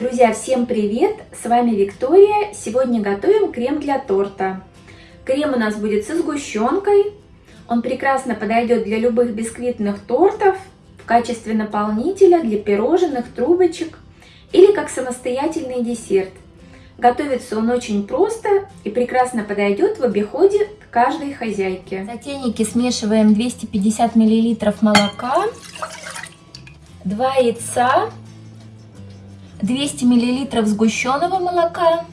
Друзья, всем привет! С вами Виктория. Сегодня готовим крем для торта. Крем у нас будет со сгущенкой. Он прекрасно подойдет для любых бисквитных тортов, в качестве наполнителя для пирожных, трубочек или как самостоятельный десерт. Готовится он очень просто и прекрасно подойдет в обиходе каждой хозяйке. В сотейнике смешиваем 250 мл молока, 2 яйца, 200 мл сгущенного молока,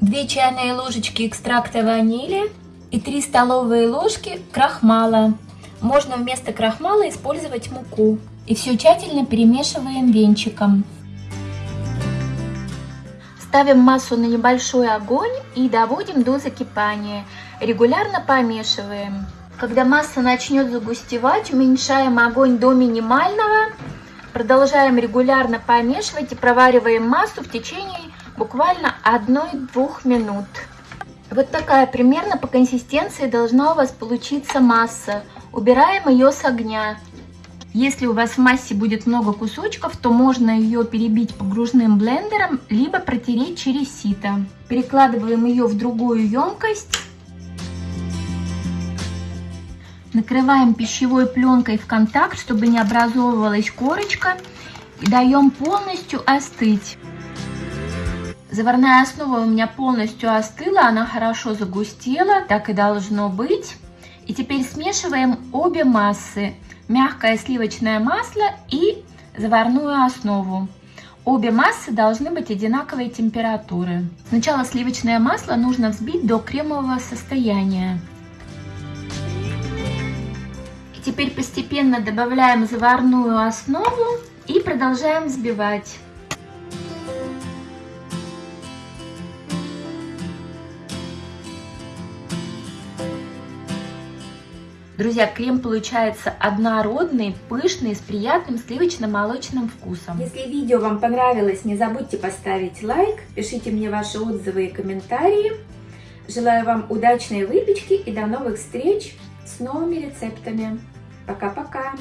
2 чайные ложечки экстракта ванили и 3 столовые ложки крахмала. Можно вместо крахмала использовать муку. И все тщательно перемешиваем венчиком. Ставим массу на небольшой огонь и доводим до закипания. Регулярно помешиваем. Когда масса начнет загустевать, уменьшаем огонь до минимального Продолжаем регулярно помешивать и провариваем массу в течение буквально 1-2 минут. Вот такая примерно по консистенции должна у вас получиться масса. Убираем ее с огня. Если у вас в массе будет много кусочков, то можно ее перебить погружным блендером, либо протереть через сито. Перекладываем ее в другую емкость Накрываем пищевой пленкой в контакт, чтобы не образовывалась корочка. И даем полностью остыть. Заварная основа у меня полностью остыла, она хорошо загустела, так и должно быть. И теперь смешиваем обе массы, мягкое сливочное масло и заварную основу. Обе массы должны быть одинаковой температуры. Сначала сливочное масло нужно взбить до кремового состояния. Теперь постепенно добавляем заварную основу и продолжаем взбивать. Друзья, крем получается однородный, пышный, с приятным сливочно-молочным вкусом. Если видео вам понравилось, не забудьте поставить лайк, пишите мне ваши отзывы и комментарии. Желаю вам удачной выпечки и до новых встреч с новыми рецептами. Пока-пока!